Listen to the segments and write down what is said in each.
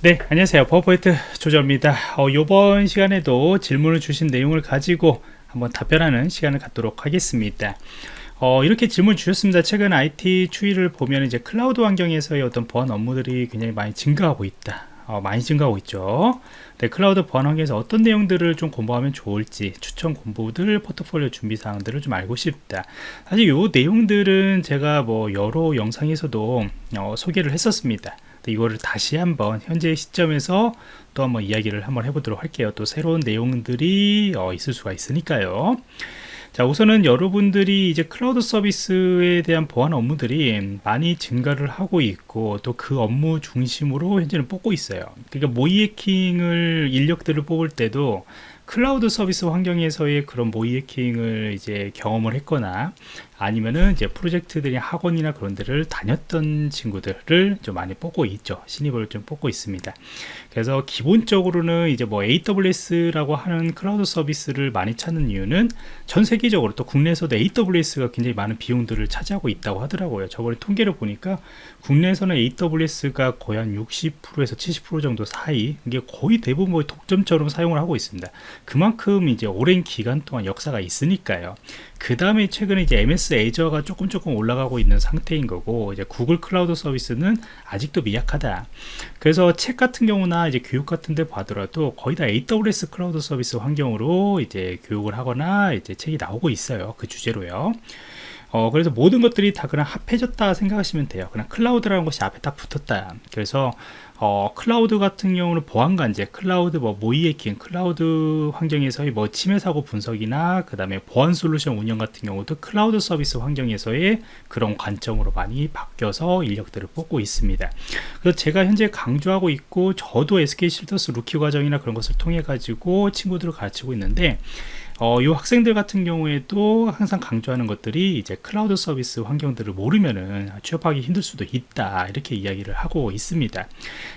네 안녕하세요. 버퍼포인트 조정입니다. 어, 이번 시간에도 질문을 주신 내용을 가지고 한번 답변하는 시간을 갖도록 하겠습니다. 어, 이렇게 질문 주셨습니다. 최근 IT 추이를 보면 이제 클라우드 환경에서의 어떤 보안 업무들이 굉장히 많이 증가하고 있다. 어, 많이 증가하고 있죠. 네, 클라우드 보안 환경에서 어떤 내용들을 좀 공부하면 좋을지 추천 공부들 포트폴리오 준비 사항들을 좀 알고 싶다. 사실 이 내용들은 제가 뭐 여러 영상에서도 어, 소개를 했었습니다 이거를 다시 한번 현재 시점에서 또 한번 이야기를 한번 해보도록 할게요. 또 새로운 내용들이 어, 있을 수가 있으니까요. 자 우선은 여러분들이 이제 클라우드 서비스에 대한 보안 업무들이 많이 증가를 하고 있고 또 그 업무 중심으로 현재는 뽑고 있어요. 그러니까 모의 해킹을 인력들을 뽑을 때도 클라우드 서비스 환경에서의 그런 모의 해킹을 이제 경험을 했거나 아니면은 이제 프로젝트들이 학원이나 그런 데를 다녔던 친구들을 좀 많이 뽑고 있죠. 신입을 좀 뽑고 있습니다 그래서 기본적으로는 이제 뭐 AWS라고 하는 클라우드 서비스를 많이 찾는 이유는 전 세계적으로 또 국내에서도 AWS가 굉장히 많은 비용들을 차지하고 있다고 하더라고요. 저번에 통계를 보니까 국내에서는 AWS가 거의 한 60%에서 70% 정도 사이 이게 거의 대부분 뭐 독점처럼 사용을 하고 있습니다. 그만큼 이제 오랜 기간 동안 역사가 있으니까요. 그 다음에 최근에 이제 MS 애저가 조금 조금 올라가고 있는 상태인 거고 이제 구글 클라우드 서비스는 아직도 미약하다. 그래서 책 같은 경우나 이제 교육 같은 데 봐더라도 거의 다 AWS 클라우드 서비스 환경으로 이제 교육을 하거나 이제 책이 나오고 있어요 그 주제로요 어, 그래서 모든 것들이 다 그냥 합해졌다 생각하시면 돼요. 그냥 클라우드라는 것이 앞에 딱 붙었다. 그래서 어, 클라우드 같은 경우는 보안 관제, 클라우드 뭐 모의 해킹, 클라우드 환경에서의 뭐 침해 사고 분석이나 그 다음에 보안 솔루션 운영 같은 경우도 클라우드 서비스 환경에서의 그런 관점으로 많이 바뀌어서 인력들을 뽑고 있습니다. 그래서 제가 현재 강조하고 있고 저도 SK 쉴더스 루키즈 과정이나 그런 것을 통해 가지고 친구들을 가르치고 있는데 어, 이 학생들 같은 경우에도 항상 강조하는 것들이 이제 클라우드 서비스 환경들을 모르면은 취업하기 힘들 수도 있다 이렇게 이야기를 하고 있습니다.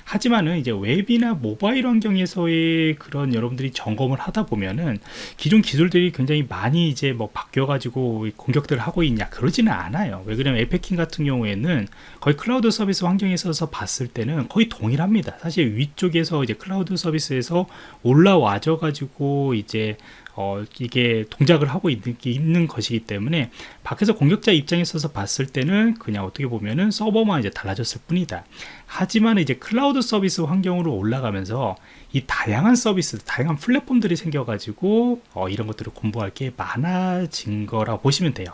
하지만은 이제 웹이나 모바일 환경에서의 그런 여러분들이 점검을 하다 보면은 기존 기술들이 굉장히 많이 이제 뭐 바뀌어 가지고 공격들을 하고 있냐 그러지는 않아요. 왜 그러냐면 웹 해킹 같은 경우에는 거의 클라우드 서비스 환경에서 봤을 때는 거의 동일합니다. 사실 위쪽에서 이제 클라우드 서비스에서 올라와져 가지고 이제 어, 이게 동작을 하고 있는, 있는 것이기 때문에 밖에서 공격자 입장에 있어서 봤을 때는 그냥 어떻게 보면은 서버만 이제 달라졌을 뿐이다. 하지만 이제 클라우드 서비스 환경으로 올라가면서 이 다양한 서비스, 다양한 플랫폼들이 생겨 가지고 어, 이런 것들을 공부할 게 많아진 거라고 보시면 돼요.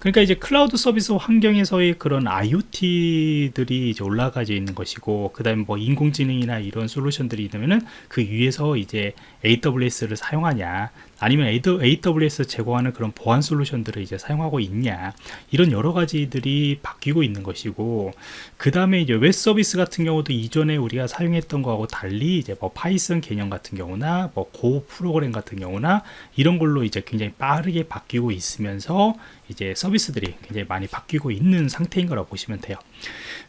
그러니까 이제 클라우드 서비스 환경에서의 그런 IoT들이 이제 올라가져 있는 것이고, 그 다음에 뭐 인공지능이나 이런 솔루션들이 있으면은 그 위에서 이제 AWS를 사용하냐, 아니면 AWS 제공하는 그런 보안 솔루션들을 이제 사용하고 있냐. 이런 여러 가지들이 바뀌고 있는 것이고 그 다음에 이제 웹 서비스 같은 경우도 이전에 우리가 사용했던 거하고 달리 이제 뭐 파이썬 개념 같은 경우나 뭐 Go 프로그램 같은 경우나 이런 걸로 이제 굉장히 빠르게 바뀌고 있으면서 이제 서비스들이 굉장히 많이 바뀌고 있는 상태인 거라고 보시면 돼요.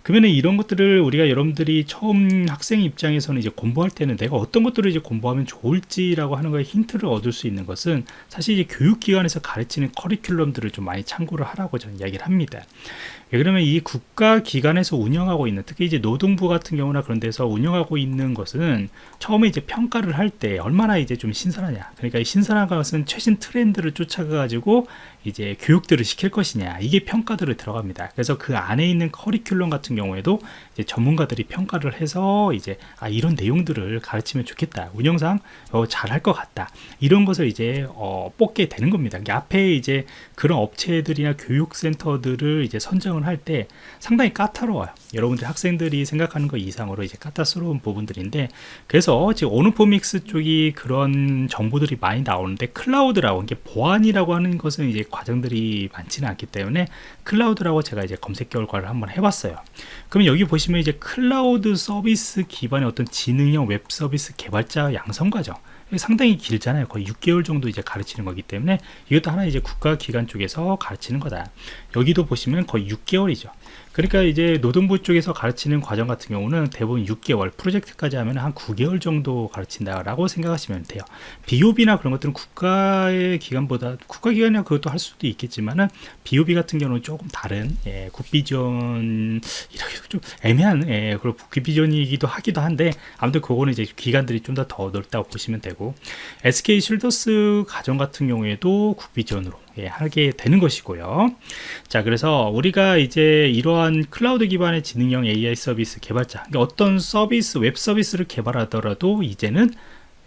그러면 이런 것들을 우리가 여러분들이 처음 학생 입장에서는 이제 공부할 때는 내가 어떤 것들을 이제 공부하면 좋을지라고 하는 거에 힌트를 얻을 수 있는 것은 사실 이제 교육기관에서 가르치는 커리큘럼들을 좀 많이 참고를 하라고 저는 이야기를 합니다. 예, 그러면 이 국가기관에서 운영하고 있는 특히 이제 노동부 같은 경우나 그런 데서 운영하고 있는 것은 처음에 이제 평가를 할 때 얼마나 이제 좀 신선하냐. 그러니까 이 신선한 것은 최신 트렌드를 쫓아가 가지고 이제 교육들을 시킬 것이냐. 이게 평가들을 들어갑니다. 그래서 그 안에 있는 커리큘럼 같은 경우에도 이제 전문가들이 평가를 해서 이제 아 이런 내용들을 가르치면 좋겠다. 운영상 어, 잘할 것 같다. 이런 것을 이제 어, 뽑게 되는 겁니다. 앞에 이제 그런 업체들이나 교육센터들을 이제 선정을 설명을 할 때 상당히 까다로워요. 여러분들 학생들이 생각하는 것 이상으로 이제 까다스러운 부분들인데 그래서 지금 오너포믹스 쪽이 그런 정보들이 많이 나오는데 클라우드라고 이게 보안이라고 하는 것은 이제 과정들이 많지는 않기 때문에 클라우드라고 제가 이제 검색 결과를 한번 해봤어요 그럼 여기 보시면 이제 클라우드 서비스 기반의 어떤 지능형 웹 서비스 개발자 양성 과정 상당히 길잖아요. 거의 6개월 정도 이제 가르치는 거기 때문에 이것도 하나 이제 국가기관 쪽에서 가르치는 거다. 여기도 보시면 거의 6개월이죠. 그러니까 이제 노동부 쪽에서 가르치는 과정 같은 경우는 대부분 6개월 프로젝트까지 하면 한 9개월 정도 가르친다라고 생각하시면 돼요. 비오비나 그런 것들은 국가의 기관보다 국가 기관이나 그것도 할 수도 있겠지만은 비오비 같은 경우는 조금 다른 예, 국비전 이렇게 좀 애매한 예, 그리고 국비전이기도 하기도 한데 아무튼 그거는 이제 기관들이 좀 더 더 넓다고 보시면 되고 SK 쉴더스 과정 같은 경우에도 국비 지원으로 예, 하게 되는 것이고요. 자, 그래서 우리가 이제 이러한 클라우드 기반의 지능형 AI 서비스 개발자, 그러니까 어떤 서비스, 웹 서비스를 개발하더라도 이제는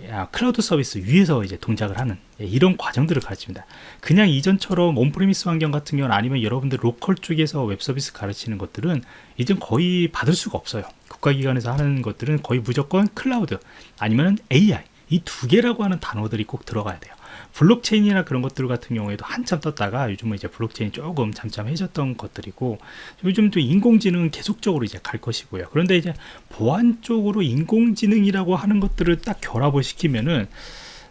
야, 클라우드 서비스 위에서 이제 동작을 하는 예, 이런 과정들을 가르칩니다. 그냥 이전처럼 on-premise 환경 같은 경우는 아니면 여러분들 로컬 쪽에서 웹 서비스 가르치는 것들은 이젠 거의 받을 수가 없어요. 국가기관에서 하는 것들은 거의 무조건 클라우드 아니면 AI 이 두 개라고 하는 단어들이 꼭 들어가야 돼요. 블록체인이나 그런 것들 같은 경우에도 한참 떴다가 요즘은 이제 블록체인이 조금 잠잠해졌던 것들이고 요즘 또 인공지능은 계속적으로 이제 갈 것이고요. 그런데 이제 보안 쪽으로 인공지능이라고 하는 것들을 딱 결합을 시키면은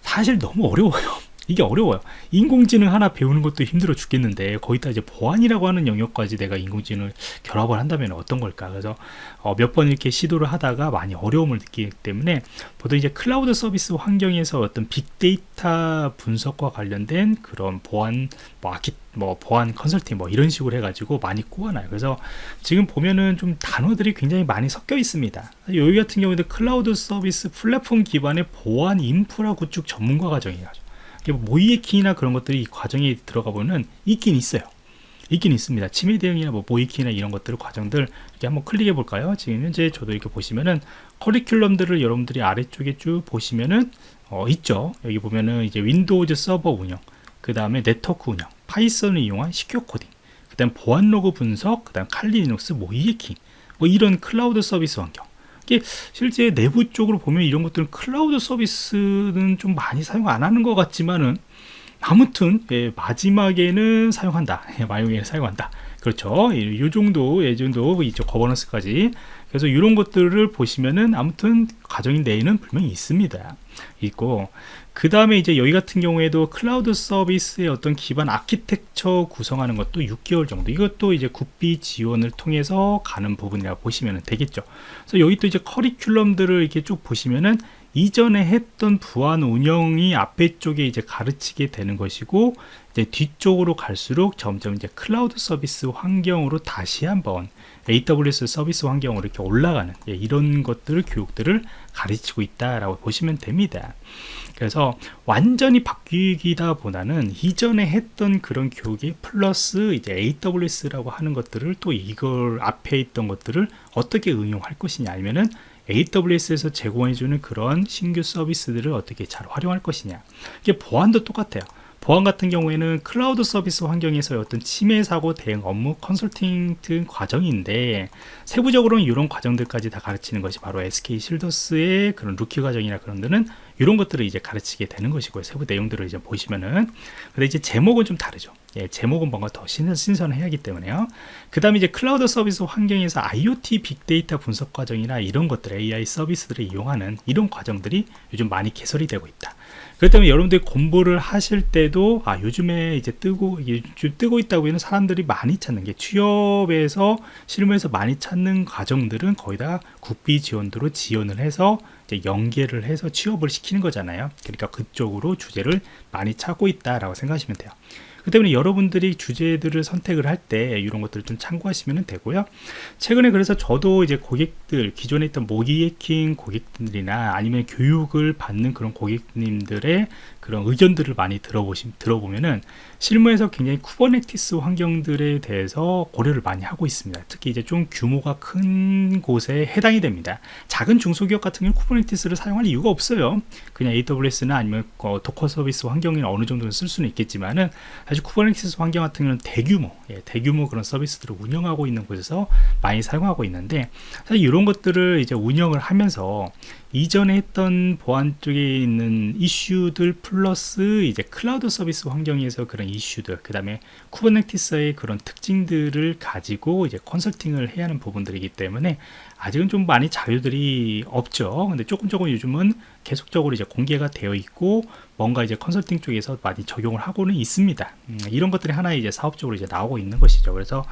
사실 너무 어려워요. 이게 어려워요. 인공지능 하나 배우는 것도 힘들어 죽겠는데 거기다 이제 보안이라고 하는 영역까지 내가 인공지능을 결합을 한다면 어떤 걸까? 그래서 어, 몇번 이렇게 시도를 하다가 많이 어려움을 느끼기 때문에 보통 이제 클라우드 서비스 환경에서 어떤 빅데이터 분석과 관련된 그런 보안 뭐 아키 뭐 보안 컨설팅 뭐 이런 식으로 해가지고 많이 꼬아놔요. 그래서 지금 보면은 좀 단어들이 굉장히 많이 섞여 있습니다. 여기 같은 경우에도 클라우드 서비스 플랫폼 기반의 보안 인프라 구축 전문가 과정이에요. 모의해킹이나 그런 것들이 이 과정에 들어가 보면 있긴 있어요. 있긴 있습니다. 침해 대응이나 뭐 모의해킹이나 이런 것들 과정들 이렇게 한번 클릭해 볼까요? 지금 현재 저도 이렇게 보시면은 커리큘럼들을 여러분들이 아래쪽에 쭉 보시면은 어, 있죠. 여기 보면은 이제 윈도우즈 서버 운영, 그 다음에 네트워크 운영, 파이썬을 이용한 secure coding, 그 다음 보안 로그 분석, 그 다음 칼리 리눅스 모의해킹, 뭐 이런 클라우드 서비스 환경 이게 실제 내부 쪽으로 보면 이런 것들은 클라우드 서비스는 좀 많이 사용 안 하는 것 같지만은 아무튼 예, 마지막에는 사용한다. 예, 마지막에는 사용한다. 그렇죠. 이 정도, 이 정도 이쪽 거버넌스까지. 그래서 이런 것들을 보시면은 아무튼 가정인 내에는 분명히 있습니다. 있고 그 다음에 이제 여기 같은 경우에도 클라우드 서비스의 어떤 기반 아키텍처 구성하는 것도 6개월 정도 이것도 이제 국비 지원을 통해서 가는 부분이라 고 보시면 되겠죠 그래서 여기 또 이제 커리큘럼들을 이렇게 쭉 보시면은 이전에 했던 부안 운영이 앞에 쪽에 이제 가르치게 되는 것이고 이제 뒤쪽으로 갈수록 점점 이제 클라우드 서비스 환경으로 다시 한번 AWS 서비스 환경으로 이렇게 올라가는 예, 이런 것들을 교육들을 가르치고 있다라고 보시면 됩니다. 그래서 완전히 바뀌기다 보다는 이전에 했던 그런 교육이 플러스 이제 AWS라고 하는 것들을 또 이걸 앞에 있던 것들을 어떻게 응용할 것이냐 아니면은 AWS에서 제공해주는 그런 신규 서비스들을 어떻게 잘 활용할 것이냐. 이게 보안도 똑같아요. 보안 같은 경우에는 클라우드 서비스 환경에서 어떤 침해 사고 대응 업무 컨설팅 등 과정인데 세부적으로는 이런 과정들까지 다 가르치는 것이 바로 SK 실더스의 그런 루키 과정이나 그런 데는 이런 것들을 이제 가르치게 되는 것이고요. 세부 내용들을 이제 보시면은 근데 이제 제목은 좀 다르죠. 예, 제목은 뭔가 더 신선, 신선해야 하기 때문에요. 그 다음에 이제 클라우드 서비스 환경에서 IoT 빅데이터 분석 과정이나 이런 것들 AI 서비스들을 이용하는 이런 과정들이 요즘 많이 개설이 되고 있다. 그렇기 때문에 여러분들이 공부를 하실 때도 아 요즘에 이제 뜨고 요즘 뜨고 있다고 하는 사람들이 많이 찾는 게 취업에서 실무에서 많이 찾는 과정들은 거의 다 국비 지원도로 지원을 해서 연계를 해서 취업을 시키는 거잖아요. 그러니까 그쪽으로 주제를 많이 찾고 있다라고 생각하시면 돼요. 그 때문에 여러분들이 주제들을 선택을 할 때 이런 것들을 좀 참고하시면 되고요. 최근에 그래서 저도 이제 고객들, 기존에 있던 모의해킹 고객들이나 아니면 교육을 받는 그런 고객님들의 그런 의견들을 많이 들어보시, 들어보면은 실무에서 굉장히 쿠버네티스 환경들에 대해서 고려를 많이 하고 있습니다. 특히 이제 좀 규모가 큰 곳에 해당이 됩니다. 작은 중소기업 같은 경우는 쿠버네티스를 사용할 이유가 없어요. 그냥 AWS나 아니면 어, 도커 서비스 환경이나 어느 정도는 쓸 수는 있겠지만은 사실 쿠버네티스 환경 같은 경우는 대규모, 예, 대규모 그런 서비스들을 운영하고 있는 곳에서 많이 사용하고 있는데 사실 이런 것들을 이제 운영을 하면서 이전에 했던 보안 쪽에 있는 이슈들 플러스 이제 클라우드 서비스 환경에서 그런 이슈들 그 다음에 쿠버네티스의 그런 특징들을 가지고 이제 컨설팅을 해야 하는 부분들이기 때문에 아직은 좀 많이 자료들이 없죠. 근데 조금 조금 요즘은 계속적으로 이제 공개가 되어 있고 뭔가 이제 컨설팅 쪽에서 많이 적용을 하고는 있습니다 음, 이런 것들이 하나의 이제 사업적으로 이제 나오고 있는 것이죠 그래서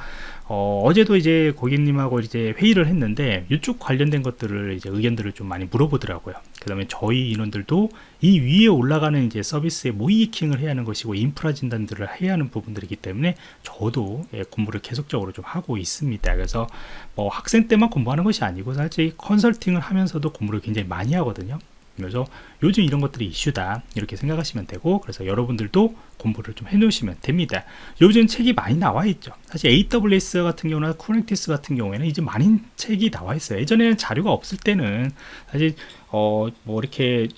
어, 어제도 이제 고객님하고 이제 회의를 했는데 이쪽 관련된 것들을 이제 의견들을 좀 많이 물어보더라고요. 그 다음에 저희 인원들도 이 위에 올라가는 이제 서비스에 모이킹을 해야 하는 것이고 인프라 진단들을 해야 하는 부분들이기 때문에 저도 예, 공부를 계속적으로 좀 하고 있습니다. 그래서 뭐 학생 때만 공부하는 것이 아니고 사실 컨설팅을 하면서도 공부를 굉장히 많이 하거든요. 그래서 요즘 이런 것들이 이슈다. 이렇게 생각하시면 되고 그래서 여러분들도 공부를 좀 해놓으시면 됩니다. 요즘 책이 많이 나와 있죠. 사실 AWS 같은 경우나 쿠bernetes 같은 경우에는 이제 많은 책이 나와 있어요. 예전에는 자료가 없을 때는 사실 어 뭐 이렇게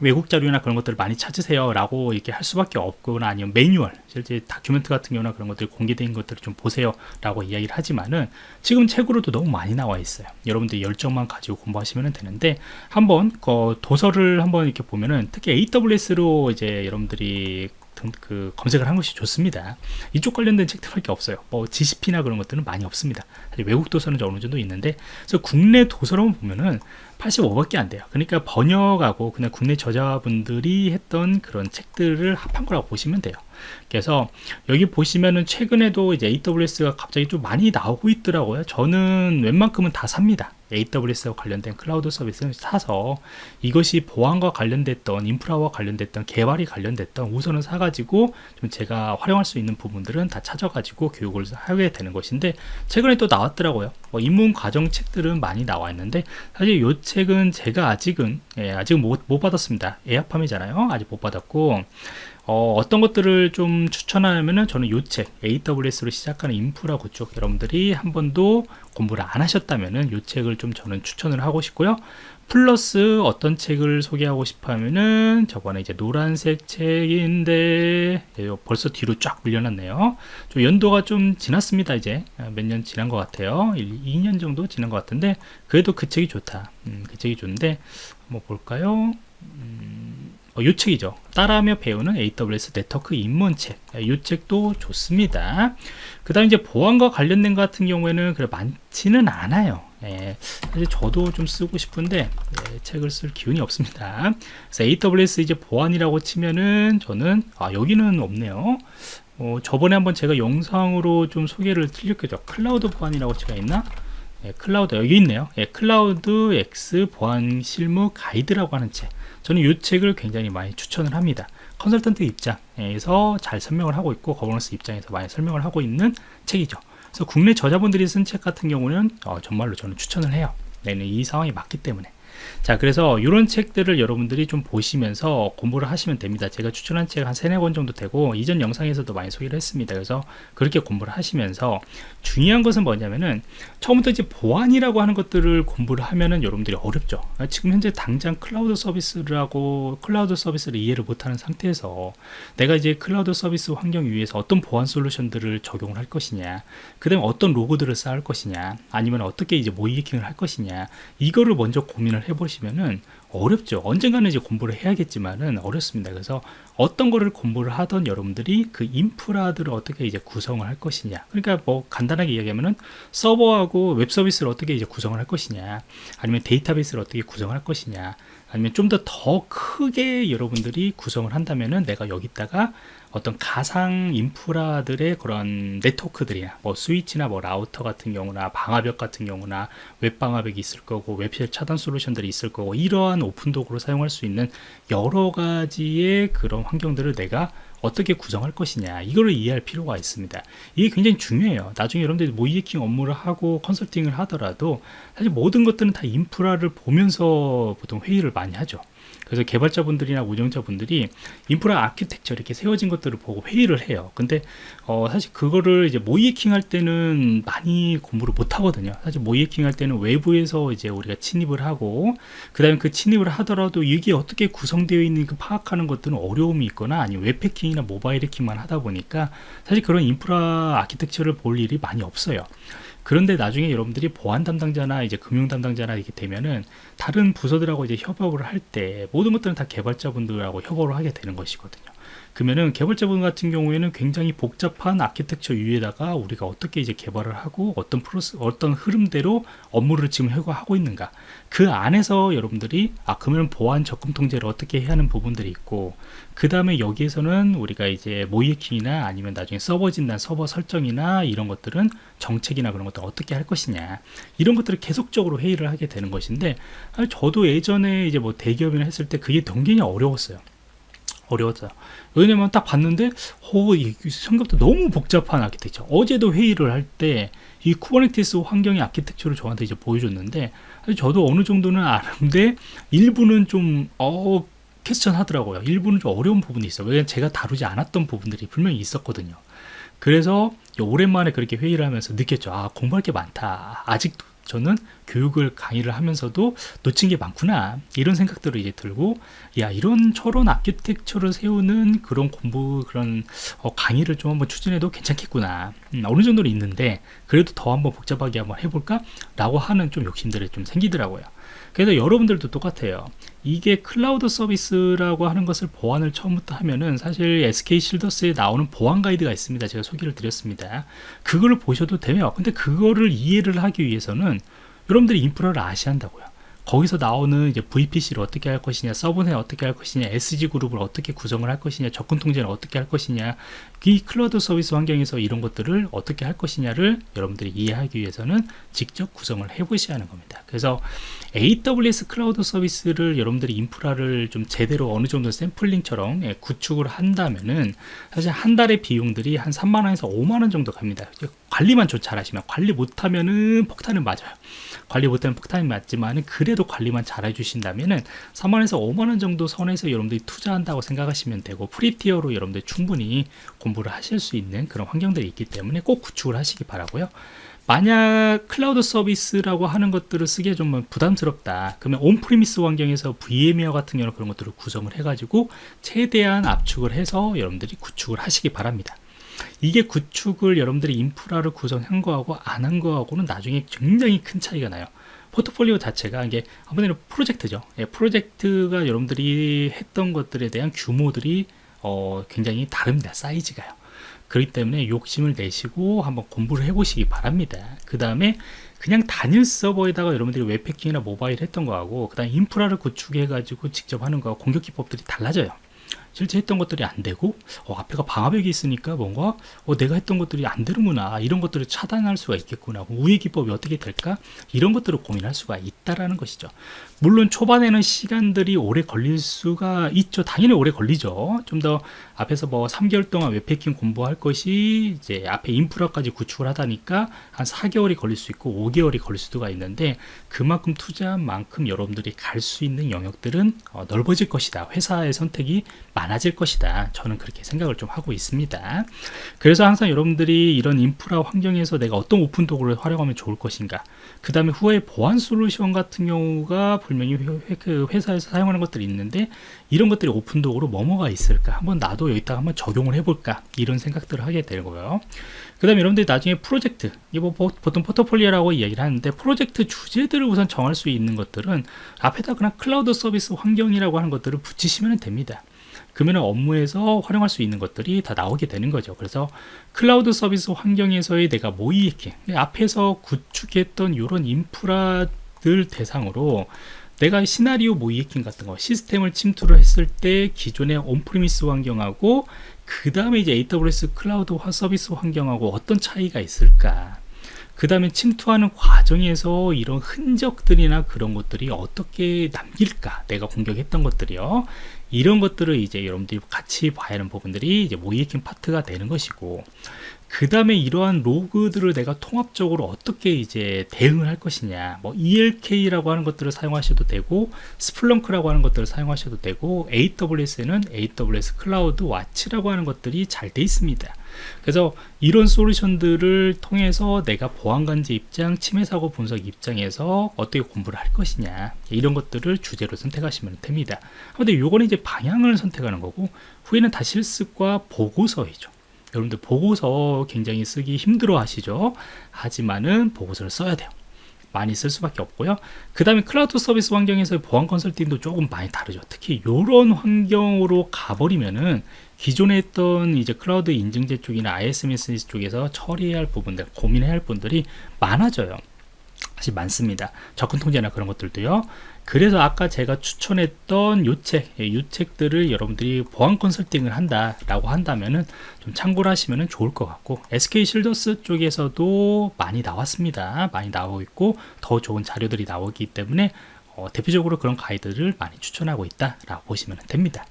외국 자료나 그런 것들을 많이 찾으세요 라고 이렇게 할 수밖에 없거나 아니면 매뉴얼 실제 다큐멘트 같은 경우나 그런 것들 공개된 것들을 좀 보세요 라고 이야기를 하지만은 지금 책으로도 너무 많이 나와 있어요. 여러분들 열정만 가지고 공부하시면 되는데 한번 그 도서를 한번 이렇게 보면은 특히 AWS로 이제 여러분들이 그 검색을 한 것이 좋습니다. 이쪽 관련된 책들밖에 없어요. 뭐 GCP나 그런 것들은 많이 없습니다. 외국 도서는 어느 정도 있는데, 그래서 국내 도서로만 보면은 85밖에 안 돼요. 그러니까 번역하고 그냥 국내 저자분들이 했던 그런 책들을 합한 거라고 보시면 돼요. 그래서 여기 보시면은 최근에도 이제 AWS가 갑자기 좀 많이 나오고 있더라고요. 저는 웬만큼은 다 삽니다. AWS와 관련된 클라우드 서비스를 사서 이것이 보안과 관련됐던 인프라와 관련됐던 개발이 관련됐던 우선은 사가지고 좀 제가 활용할 수 있는 부분들은 다 찾아가지고 교육을 하게 되는 것인데 최근에 또 나왔더라고요. 뭐 입문 과정 책들은 많이 나와 있는데 사실 이 책은 제가 아직은 예, 아직 못, 못 받았습니다. 에어팜이잖아요. 아직 못 받았고 어, 떤 것들을 좀 추천하면은 저는 요 책 AWS로 시작하는 인프라 구축 여러분들이 한 번도 공부를 안 하셨다면은 요 책을 좀 저는 추천을 하고 싶고요. 플러스 어떤 책을 소개하고 싶어 하면은 저번에 이제 노란색 책인데 예, 벌써 뒤로 쫙 밀려났네요. 좀 연도가 좀 지났습니다. 이제 몇 년 지난 것 같아요. 1, 2년 정도 지난 것 같은데 그래도 그 책이 좋다. 음, 그 책이 좋은데 한번 볼까요? 음, 어, 요 책이죠. 따라하며 배우는 AWS 네트워크 입문책. 이 예, 책도 좋습니다. 그 다음 이제 보안과 관련된 것 같은 경우에는 그래 많지는 않아요. 예, 사실 저도 좀 쓰고 싶은데 예, 책을 쓸 기운이 없습니다. 그래서 AWS 이제 보안이라고 치면은 저는 아 여기는 없네요. 어, 저번에 한번 제가 영상으로 좀 소개를 드렸겠죠. 클라우드 보안이라고 제가 있나? 예, 클라우드 여기 있네요. 예, 클라우드 X 보안 실무 가이드라고 하는 책. 저는 이 책을 굉장히 많이 추천을 합니다. 컨설턴트 입장에서 잘 설명을 하고 있고 거버넌스 입장에서 많이 설명을 하고 있는 책이죠. 그래서 국내 저자분들이 쓴 책 같은 경우는 어, 정말로 저는 추천을 해요. 내는 이 상황이 맞기 때문에. 자 그래서 이런 책들을 여러분들이 좀 보시면서 공부를 하시면 됩니다. 제가 추천한 책 한 세네 권 정도 되고 이전 영상에서도 많이 소개를 했습니다. 그래서 그렇게 공부를 하시면서 중요한 것은 뭐냐면은 처음부터 이제 보안이라고 하는 것들을 공부를 하면은 여러분들이 어렵죠. 지금 현재 당장 클라우드 서비스를 하고 클라우드 서비스를 이해를 못하는 상태에서 내가 이제 클라우드 서비스 환경 위에서 어떤 보안 솔루션들을 적용을 할 것이냐 그 다음에 어떤 로그들을 쌓을 것이냐 아니면 어떻게 이제 모의해킹을 할 것이냐 이거를 먼저 고민을 해보시면 해보시면은 어렵죠. 언젠가는 이제 공부를 해야겠지만은 어렵습니다. 그래서 어떤 거를 공부를 하던 여러분들이 그 인프라들을 어떻게 이제 구성을 할 것이냐. 그러니까 뭐 간단하게 이야기하면은 서버하고 웹 서비스를 어떻게 이제 구성을 할 것이냐. 아니면 데이터베이스를 어떻게 구성을 할 것이냐. 아니면 좀 더 더 크게 여러분들이 구성을 한다면은 내가 여기다가 어떤 가상 인프라들의 그런 네트워크들이나 뭐 스위치나 뭐 라우터 같은 경우나 방화벽 같은 경우나 웹 방화벽이 있을 거고 web shell 차단 솔루션들이 있을 거고 이러한 오픈 도구로 사용할 수 있는 여러 가지의 그런 환경들을 내가 어떻게 구성할 것이냐 이거를 이해할 필요가 있습니다. 이게 굉장히 중요해요. 나중에 여러분들이 모이킹 업무를 하고 컨설팅을 하더라도 사실 모든 것들은 다 인프라를 보면서 보통 회의를 많이 하죠 그래서 개발자분들이나 운영자분들이 인프라 아키텍처 이렇게 세워진 것들을 보고 회의를 해요. 근데 어, 사실 그거를 이제 모이킹 할 때는 많이 공부를 못 하거든요. 사실 모이킹 할 때는 외부에서 이제 우리가 침입을 하고 그 다음에 그 침입을 하더라도 이게 어떻게 구성되어 있는 그 파악하는 것들은 어려움이 있거나 아니면 웹 해킹이나 모바일 해킹만 하다 보니까 사실 그런 인프라 아키텍처를 볼 일이 많이 없어요. 그런데 나중에 여러분들이 보안 담당자나 이제 금융 담당자나 이렇게 되면은 다른 부서들하고 이제 협업을 할 때 모든 것들은 다 개발자분들하고 협업을 하게 되는 것이거든요. 그러면은 개발자분 같은 경우에는 굉장히 복잡한 아키텍처 위에다가 우리가 어떻게 이제 개발을 하고 어떤 프로스 어떤 흐름대로 업무를 지금 하고 있는가. 그 안에서 여러분들이 아 그러면 보안 적금 통제를 어떻게 해야 하는 부분들이 있고 그 다음에 여기에서는 우리가 이제 모이킹이나 아니면 나중에 서버 진단 서버 설정이나 이런 것들은 정책이나 그런 것들 어떻게 할 것이냐. 이런 것들을 계속적으로 회의를 하게 되는 것인데 저도 예전에 이제 뭐 대기업이나 했을 때 그게 굉장히 어려웠어요 어려웠어요. 왜냐면 딱 봤는데, 오, 이 생각보다 너무 복잡한 아키텍처. 어제도 회의를 할 때, 이 쿠버네티스 환경의 아키텍처를 저한테 이제 보여줬는데, 저도 어느 정도는 아는데, 일부는 좀, 어, question 하더라고요. 일부는 좀 어려운 부분이 있어요. 왜냐면 제가 다루지 않았던 부분들이 분명히 있었거든요. 그래서 오랜만에 그렇게 회의를 하면서 느꼈죠. 아, 공부할 게 많다. 아직도 저는 교육을 강의를 하면서도 놓친 게 많구나 이런 생각들을 이제 들고 야 이런 저런 아키텍처를 세우는 그런 공부 그런 어, 강의를 좀 한번 추진해도 괜찮겠구나. 음, 어느 정도는 있는데 그래도 더 한번 복잡하게 한번 해볼까? 라고 하는 좀 욕심들이 좀 생기더라고요 그래서 여러분들도 똑같아요. 이게 클라우드 서비스라고 하는 것을 보안을 처음부터 하면은 사실 SK 실더스에 나오는 보안 가이드가 있습니다. 제가 소개를 드렸습니다. 그걸 보셔도 돼요 근데 그거를 이해를 하기 위해서는 여러분들이 인프라를 아셔야 한다고요 거기서 나오는 이제 VPC를 어떻게 할 것이냐, 서브넷 어떻게 할 것이냐, SG 그룹을 어떻게 구성을 할 것이냐, 접근 통제를 어떻게 할 것이냐, 이 클라우드 서비스 환경에서 이런 것들을 어떻게 할 것이냐를 여러분들이 이해하기 위해서는 직접 구성을 해보셔야 하는 겁니다. 그래서 AWS 클라우드 서비스를 여러분들이 인프라를 좀 제대로 어느 정도 샘플링처럼 예, 구축을 한다면은 사실 한 달의 비용들이 한 3만 원에서 5만 원 정도 갑니다. 관리만 좀 잘하시면 관리 못하면은 폭탄은 맞아요. 관리 못하면 폭탄이 맞지만 그래도 관리만 잘 해주신다면은 3만원에서 5만원 정도 선에서 여러분들이 투자한다고 생각하시면 되고 free tier로 여러분들 충분히 공부를 하실 수 있는 그런 환경들이 있기 때문에 꼭 구축을 하시기 바라고요. 만약 클라우드 서비스라고 하는 것들을 쓰기에 좀 부담스럽다. 그러면 on-premise 환경에서 VMware 같은 경우는 그런 것들을 구성을 해 가지고 최대한 압축을 해서 여러분들이 구축을 하시기 바랍니다 이게 구축을 여러분들이 인프라를 구성한 거하고 안 한 거하고는 나중에 굉장히 큰 차이가 나요. 포트폴리오 자체가 이게 하나의 프로젝트죠. 예, 프로젝트가 여러분들이 했던 것들에 대한 규모들이 어, 굉장히 다릅니다. 사이즈가요. 그렇기 때문에 욕심을 내시고 한번 공부를 해 보시기 바랍니다. 그 다음에 그냥 단일 서버에다가 여러분들이 웹패킹이나 모바일 했던 거하고 그 다음 인프라를 구축해 가지고 직접 하는 거하고 공격 기법들이 달라져요 실제 했던 것들이 안 되고 어, 앞에가 방화벽이 있으니까 뭔가 어, 내가 했던 것들이 안 되는구나 이런 것들을 차단할 수가 있겠구나 우회 기법이 어떻게 될까? 이런 것들을 고민할 수가 있다라는 것이죠. 물론 초반에는 시간들이 오래 걸릴 수가 있죠. 당연히 오래 걸리죠. 좀 더 앞에서 뭐 3개월 동안 웹해킹 공부할 것이 이제 앞에 인프라까지 구축을 하다니까 한 4개월이 걸릴 수 있고 5개월이 걸릴 수가 있는데 그만큼 투자한 만큼 여러분들이 갈 수 있는 영역들은 어, 넓어질 것이다. 회사의 선택이 많아질 것이다. 저는 그렇게 생각을 좀 하고 있습니다. 그래서 항상 여러분들이 이런 인프라 환경에서 내가 어떤 오픈 도구를 활용하면 좋을 것인가? 그 다음에 후에 보안 솔루션 같은 경우가 분명히 회, 그 회사에서 사용하는 것들이 있는데 이런 것들이 오픈 도구로 뭐뭐가 있을까? 한번 나도 여기다가 한번 적용을 해볼까? 이런 생각들을 하게 되고요. 그 다음에 여러분들이 나중에 프로젝트 이거 뭐 보통 포트폴리오라고 이야기를 하는데 프로젝트 주제들을 우선 정할 수 있는 것들은 앞에다 그냥 클라우드 서비스 환경이라고 하는 것들을 붙이시면 됩니다 그러면 업무에서 활용할 수 있는 것들이 다 나오게 되는 거죠. 그래서 클라우드 서비스 환경에서의 내가 모의해킹 앞에서 구축했던 이런 인프라들 대상으로 내가 시나리오 모의해킹 같은 거 시스템을 침투를 했을 때 기존의 on-premise 환경하고 그 다음에 이제 AWS 클라우드 서비스 환경하고 어떤 차이가 있을까? 그 다음에 침투하는 과정에서 이런 흔적들이나 그런 것들이 어떻게 남길까? 내가 공격했던 것들이요 이런 것들을 이제 여러분들이 같이 봐야 하는 부분들이 이제 모의해킹 파트가 되는 것이고 그 다음에 이러한 로그들을 내가 통합적으로 어떻게 이제 대응을 할 것이냐 뭐 ELK라고 하는 것들을 사용하셔도 되고 Splunk라고 하는 것들을 사용하셔도 되고 AWS에는 AWS CloudWatch라고 하는 것들이 잘 돼 있습니다 그래서 이런 솔루션들을 통해서 내가 보안관제 입장 침해사고 분석 입장에서 어떻게 공부를 할 것이냐 이런 것들을 주제로 선택하시면 됩니다. 근데 요거는 이제 방향을 선택하는 거고 후에는 다 실습과 보고서이죠. 여러분들 보고서 굉장히 쓰기 힘들어 하시죠? 하지만은 보고서를 써야 돼요. 많이 쓸 수밖에 없고요. 그 다음에 클라우드 서비스 환경에서 보안 컨설팅도 조금 많이 다르죠. 특히 이런 환경으로 가버리면은 기존에 했던 이제 클라우드 인증제 쪽이나 ISMS 쪽에서 처리해야 할 부분들 고민해야 할 분들이 많아져요. 사실 많습니다. 접근 통제나 그런 것들도요. 그래서 아까 제가 추천했던 요 책, 예, 요 책들을 여러분들이 보안 컨설팅을 한다라고 한다면은 좀 참고를 하시면 좋을 것 같고 SK 실더스 쪽에서도 많이 나왔습니다. 많이 나오고 있고 더 좋은 자료들이 나오기 때문에 어, 대표적으로 그런 가이드를 많이 추천하고 있다라고 보시면 됩니다.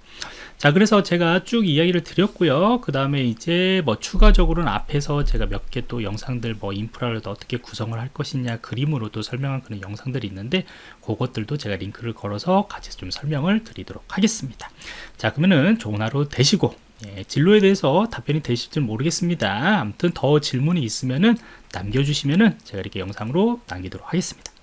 자 그래서 제가 쭉 이야기를 드렸고요. 그 다음에 이제 뭐 추가적으로는 앞에서 제가 몇 개 또 영상들 뭐 인프라를 어떻게 구성을 할 것이냐 그림으로도 설명한 그런 영상들이 있는데 그것들도 제가 링크를 걸어서 같이 좀 설명을 드리도록 하겠습니다. 자 그러면은 좋은 하루 되시고 예, 진로에 대해서 답변이 되실지 모르겠습니다. 아무튼 더 질문이 있으면은 남겨주시면은 제가 이렇게 영상으로 남기도록 하겠습니다